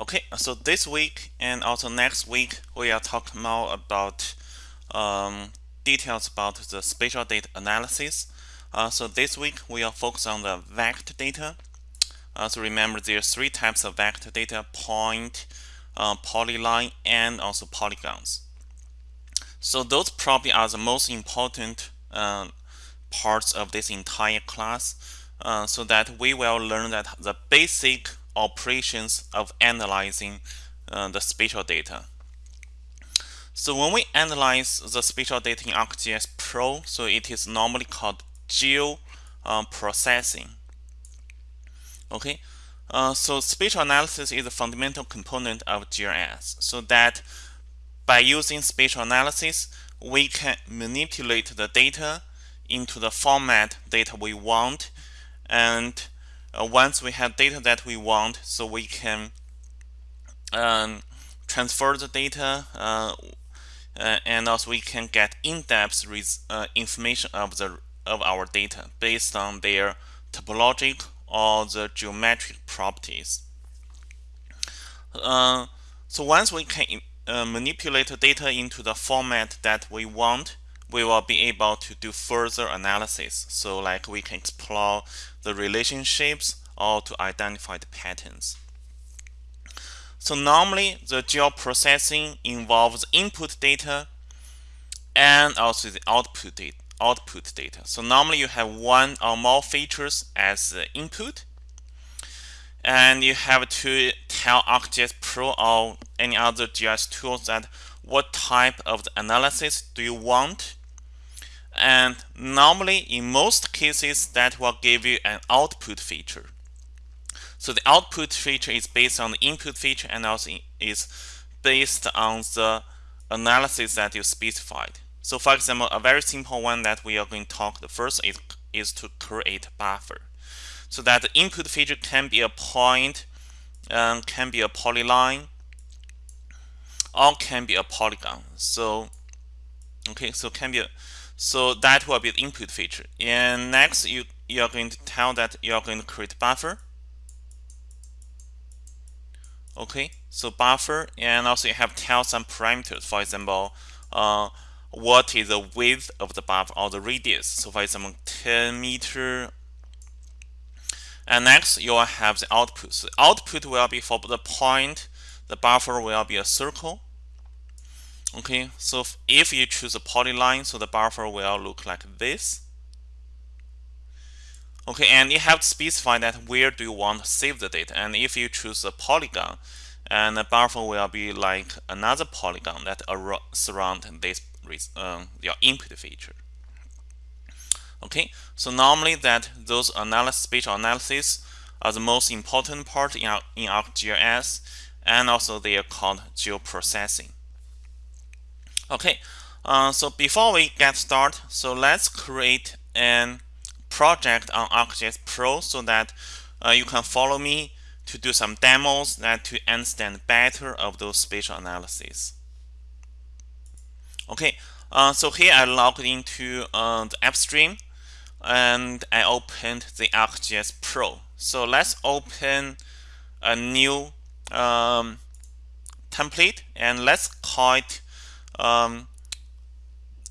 Okay, so this week and also next week we are talking more about um, details about the spatial data analysis. Uh, so this week we are focused on the vector data. Uh, so remember there are three types of vector data, point, uh, polyline, and also polygons. So those probably are the most important uh, parts of this entire class uh, so that we will learn that the basic operations of analyzing uh, the spatial data. So when we analyze the spatial data in ArcGIS Pro, so it is normally called geo uh, processing. Okay, uh, so spatial analysis is a fundamental component of GIS. So that by using spatial analysis, we can manipulate the data into the format data we want and uh, once we have data that we want so we can um, transfer the data uh, uh, and also we can get in-depth uh, information of the of our data based on their topologic or the geometric properties. Uh, so once we can uh, manipulate the data into the format that we want, we will be able to do further analysis. So like we can explore the relationships or to identify the patterns. So normally the geoprocessing involves input data and also the output data, output data. So normally you have one or more features as the input and you have to tell ArcGIS Pro or any other GIS tools that what type of analysis do you want and normally in most cases that will give you an output feature. So the output feature is based on the input feature and also is based on the analysis that you specified. So for example a very simple one that we are going to talk the first is, is to create buffer. So that the input feature can be a point um, can be a polyline or can be a polygon. So okay so can be a so that will be the input feature. And next, you, you are going to tell that you are going to create buffer. Okay, so buffer, and also you have tell some parameters. For example, uh, what is the width of the buffer or the radius? So for example, 10 meter. And next, you will have the output. So output will be for the point. The buffer will be a circle okay so if you choose a polyline so the buffer will look like this. Okay and you have to specify that where do you want to save the data. And if you choose a polygon and the buffer will be like another polygon that surround this um, your input feature. Okay so normally that those analysis spatial analysis are the most important part in, in ArcGIS and also they are called geoprocessing Okay, uh, so before we get started, so let's create an project on ArcGIS Pro so that uh, you can follow me to do some demos that to understand better of those spatial analysis. Okay, uh, so here I logged into uh, the AppStream and I opened the ArcGIS Pro. So let's open a new um, template and let's call it um,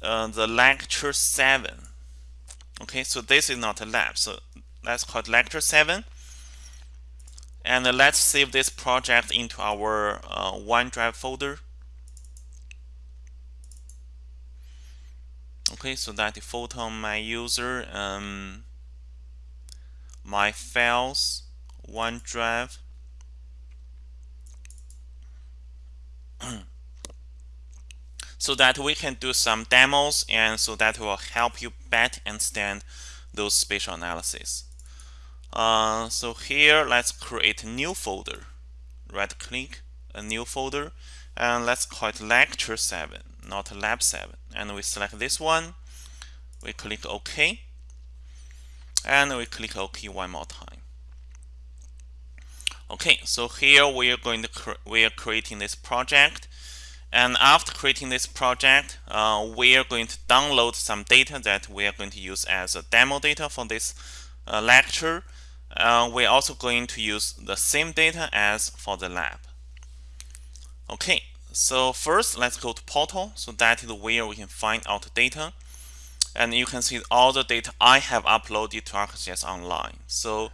uh, the lecture 7 okay so this is not a lab so let's call it lecture 7 and let's save this project into our uh, OneDrive folder. Okay so that the photo my user um, my files OneDrive so that we can do some demos and so that will help you better understand those spatial analysis. Uh, so here let's create a new folder. Right click a new folder and let's call it lecture 7 not lab 7 and we select this one we click OK and we click OK one more time. Okay, so here we are going to we are creating this project and after creating this project, uh, we are going to download some data that we are going to use as a demo data for this uh, lecture. Uh, we're also going to use the same data as for the lab. Okay, so first let's go to portal. So that is where we can find out data. And you can see all the data I have uploaded to ArcGIS Online. So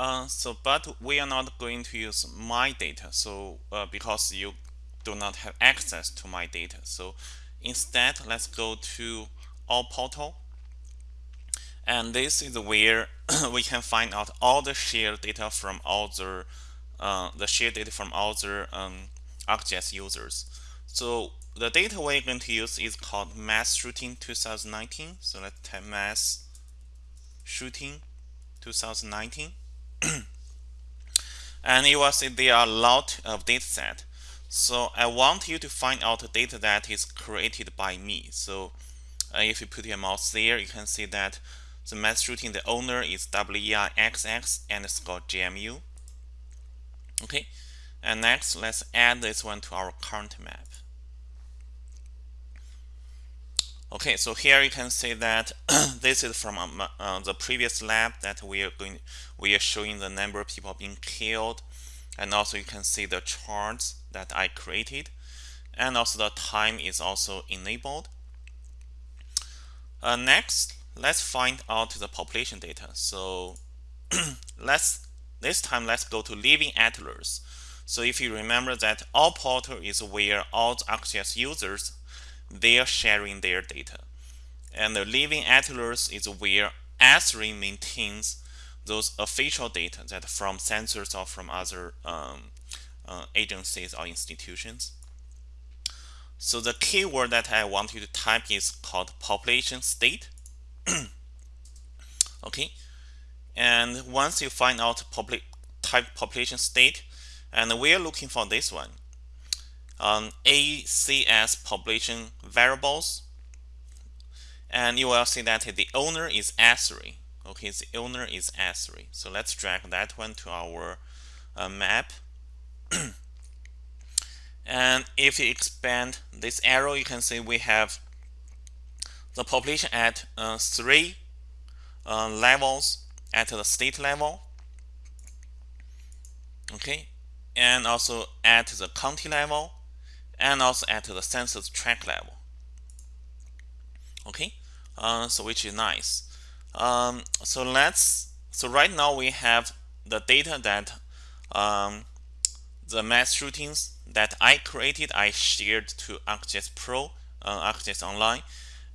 Uh, so, but we are not going to use my data. So, uh, because you do not have access to my data. So, instead, let's go to all portal. And this is where we can find out all the shared data from all the uh, the shared data from all the um, ArcGIS users. So the data we're going to use is called mass shooting 2019. So let's type mass shooting 2019. and you will see there are a lot of data set. So I want you to find out the data that is created by me. So uh, if you put your mouse there, you can see that the mass shooting, the owner is WEIXX and score GMU. Okay, and next let's add this one to our current map. Okay, so here you can see that this is from um, uh, the previous lab that we are going, we are showing the number of people being killed, and also you can see the charts that I created, and also the time is also enabled. Uh, next, let's find out the population data. So let's this time let's go to Living Atlas. So if you remember that all portal is where all the ArcGIS users they are sharing their data. And the Living Atlas is where Esri maintains those official data that from sensors or from other um, uh, agencies or institutions. So the keyword that I want you to type is called population state. okay, and once you find out public type population state, and we are looking for this one, um, ACS population variables. And you will see that the owner is Esri. Okay, the owner is Esri. So let's drag that one to our uh, map. and if you expand this arrow, you can see we have the population at uh, three uh, levels at the state level. Okay, and also at the county level and also at the census tract level. Okay, uh, so which is nice. Um, so let's so right now we have the data that um, the mass shootings that I created, I shared to ArcGIS Pro, uh, ArcGIS Online,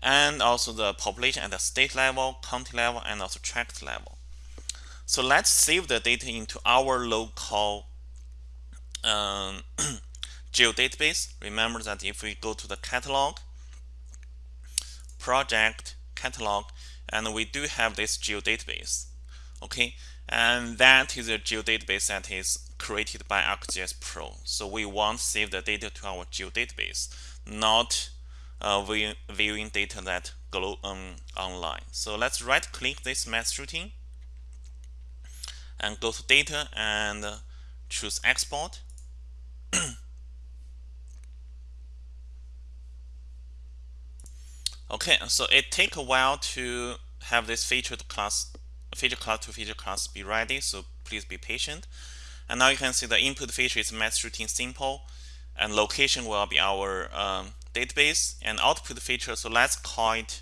and also the population at the state level, county level, and also tract level. So let's save the data into our local um, geodatabase. Remember that if we go to the catalog, project catalog, and we do have this geodatabase. Okay, and that is a geodatabase that is created by ArcGIS Pro. So we want to save the data to our geodatabase, not uh, viewing data that go um, online. So let's right click this mass shooting and go to data and choose export Okay, so it take a while to have this featured class, feature class to feature class be ready, so please be patient. And now you can see the input feature is mass shooting simple, and location will be our um, database, and output feature, so let's call it,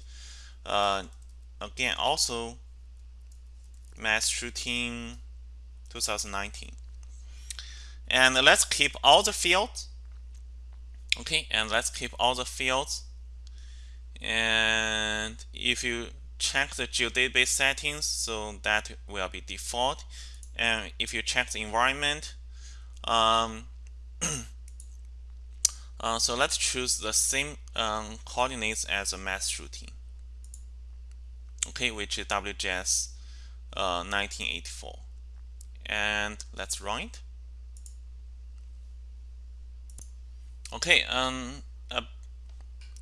uh, again, also mass shooting 2019. And let's keep all the fields, okay, and let's keep all the fields and if you check the geodatabase settings so that will be default. And if you check the environment um, uh, so let's choose the same um, coordinates as a mass shooting. Okay which is WGS uh, 1984 and let's run it. Okay um,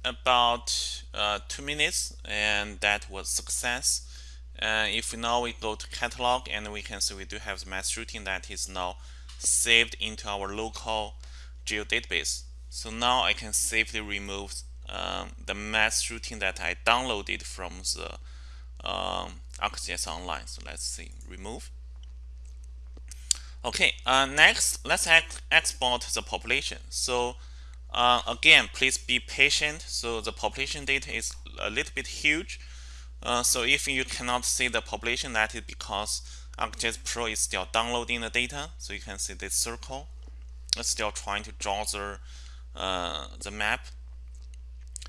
about uh, two minutes and that was success uh, if now we go to catalog and we can see we do have the mass shooting that is now saved into our local geo database. so now I can safely remove um, the mass shooting that I downloaded from the um, ArcGIS Online so let's see remove Okay, uh, next let's export the population. So uh, again, please be patient. So the population data is a little bit huge. Uh, so if you cannot see the population, that is because ArcGIS Pro is still downloading the data. So you can see this circle. It's still trying to draw the, uh, the map.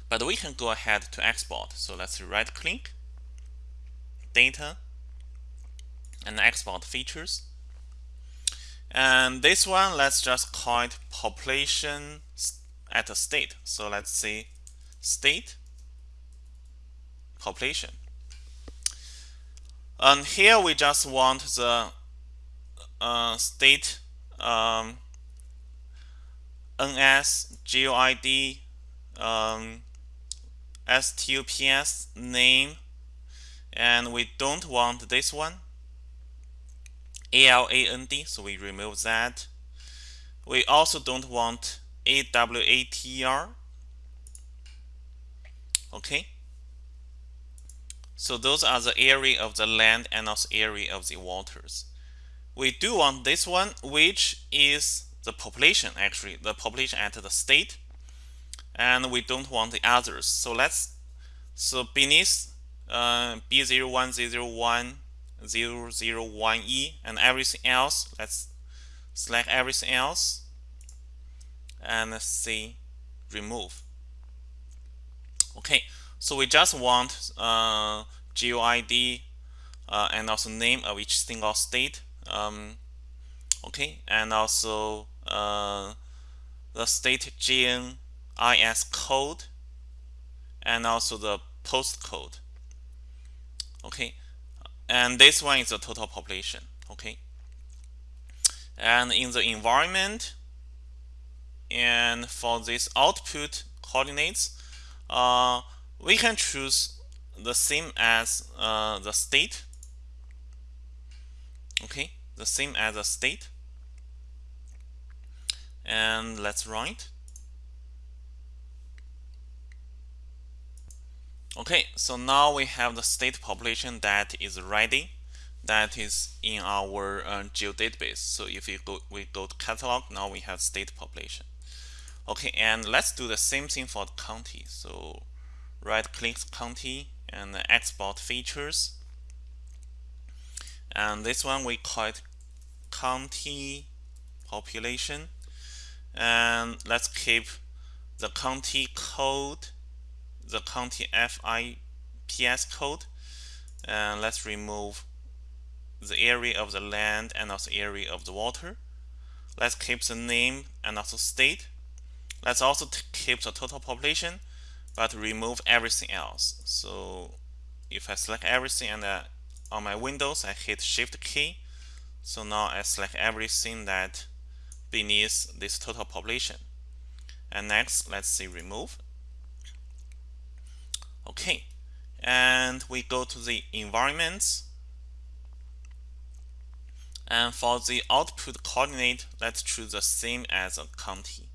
But we can go ahead to export. So let's right click, data, and export features. And this one, let's just call it population at a state. So let's say state population. And here we just want the uh, state um, NS, GeoID, um, STUPS name, and we don't want this one, ALAND, so we remove that. We also don't want AWATR. Okay. So those are the area of the land and also area of the waters. We do want this one, which is the population actually, the population at the state. And we don't want the others. So let's, so beneath uh, B01001, 001E and everything else, let's select everything else and say remove. Okay, so we just want uh, GeoID uh, and also name of each single state. Um, okay, and also uh, the state GNIS code and also the postcode. Okay, and this one is the total population. Okay, and in the environment and for this output coordinates, uh, we can choose the same as uh, the state. Okay the same as the state. And let's write. Okay so now we have the state population that is ready. That is in our uh, geodatabase. So if we go we go to catalog now we have state population okay and let's do the same thing for the county. So right click county and export features. And this one we call it county population. And let's keep the county code the county FIPS code. And let's remove the area of the land and also area of the water. Let's keep the name and also state let's also keep the total population but remove everything else. So if I select everything and uh, on my Windows I hit Shift key, so now I select everything that beneath this total population. And next, let's see remove. Okay, and we go to the environments. And for the output coordinate, let's choose the same as a county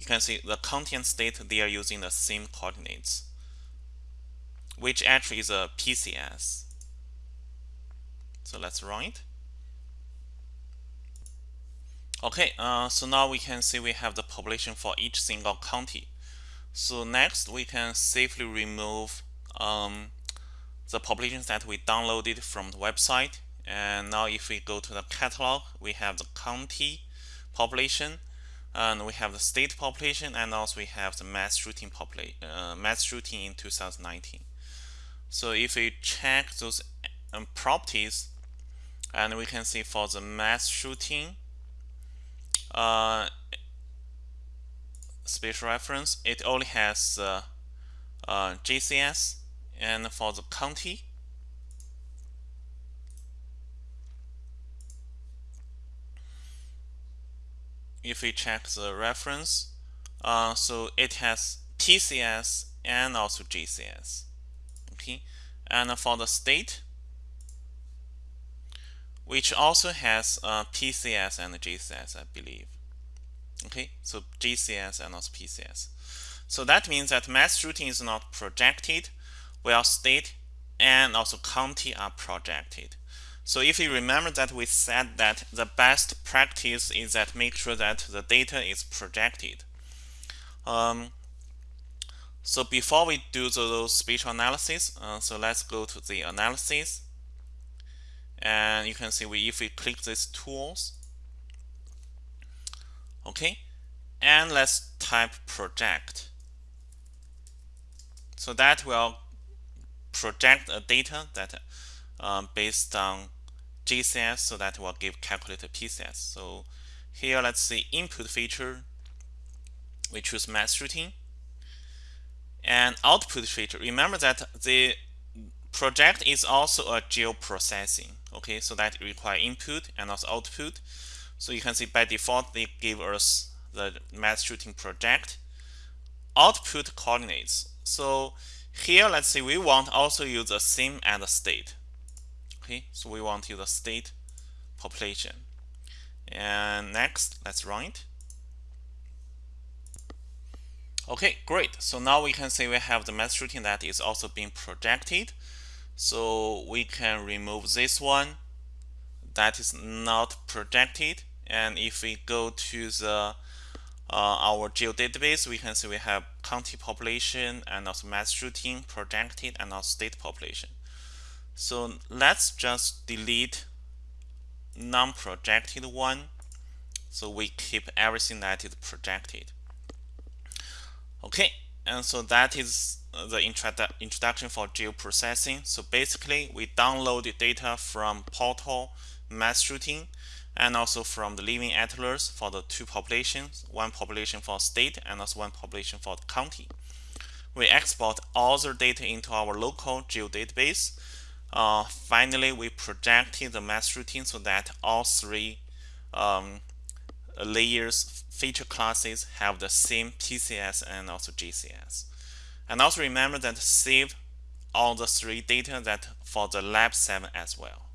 you can see the content state they are using the same coordinates which actually is a PCS so let's run it. okay uh, so now we can see we have the population for each single county. So next we can safely remove um, the populations that we downloaded from the website. And now if we go to the catalog we have the county population and we have the state population and also we have the mass shooting population uh, mass shooting in 2019 so if we check those um, properties and we can see for the mass shooting uh, spatial reference it only has uh, uh, GCS and for the county if we check the reference, uh, so it has PCS and also GCS. Okay, and for the state, which also has uh, PCS and GCS, I believe. Okay, so GCS and also PCS. So that means that mass shooting is not projected, while state and also county are projected. So if you remember that we said that the best practice is that make sure that the data is projected. Um, so before we do those spatial analysis, uh, so let's go to the analysis. And you can see we if we click these tools, okay, and let's type project. So that will project a data that um, based on GCS, so that will give calculated PCS. So here, let's see input feature. We choose mass shooting and output feature. Remember that the project is also a geoprocessing. Okay, so that require input and also output. So you can see by default they give us the mass shooting project output coordinates. So here, let's say we want also use the same as the state. Okay, so we want to use the state population. And next, let's run it. Okay, great. So now we can see we have the mass shooting that is also being projected. So we can remove this one that is not projected. And if we go to the uh, our geodatabase, we can see we have county population and also mass shooting projected and also state population. So let's just delete non-projected one. So we keep everything that is projected. Okay, and so that is uh, the introdu introduction for geoprocessing. So basically, we download the data from portal mass shooting and also from the living atlas for the two populations, one population for state and also one population for county. We export all the data into our local geodatabase. Uh, finally, we projected the mass shooting so that all three um, layers feature classes have the same PCS and also GCS. And also remember that save all the three data that for the lab 7 as well.